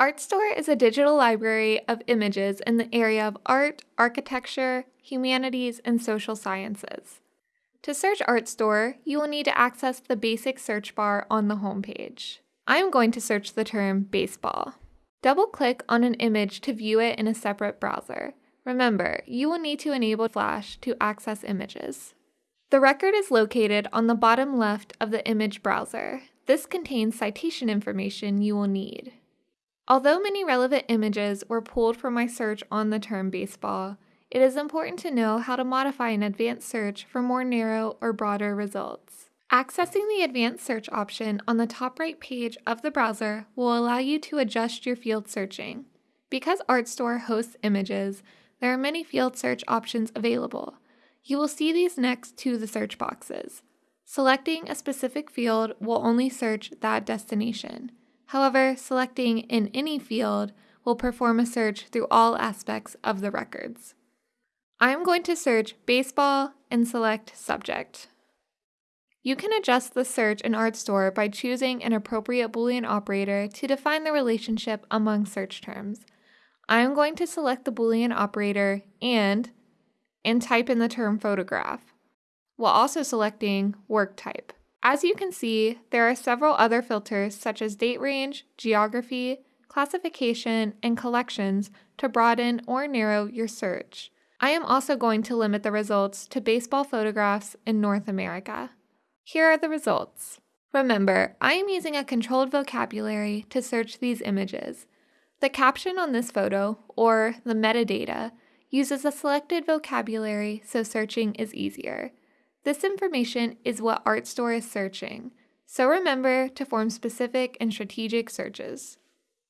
Artstor is a digital library of images in the area of art, architecture, humanities, and social sciences. To search Artstor, you will need to access the basic search bar on the homepage. I am going to search the term baseball. Double-click on an image to view it in a separate browser. Remember, you will need to enable Flash to access images. The record is located on the bottom left of the image browser. This contains citation information you will need. Although many relevant images were pulled from my search on the term baseball, it is important to know how to modify an advanced search for more narrow or broader results. Accessing the advanced search option on the top right page of the browser will allow you to adjust your field searching. Because Artstor hosts images, there are many field search options available. You will see these next to the search boxes. Selecting a specific field will only search that destination. However, selecting in any field will perform a search through all aspects of the records. I am going to search baseball and select subject. You can adjust the search in Artstor by choosing an appropriate Boolean operator to define the relationship among search terms. I am going to select the Boolean operator and and type in the term photograph, while also selecting work type. As you can see, there are several other filters such as date range, geography, classification, and collections to broaden or narrow your search. I am also going to limit the results to baseball photographs in North America. Here are the results. Remember, I am using a controlled vocabulary to search these images. The caption on this photo, or the metadata, uses a selected vocabulary so searching is easier. This information is what Artstor is searching, so remember to form specific and strategic searches.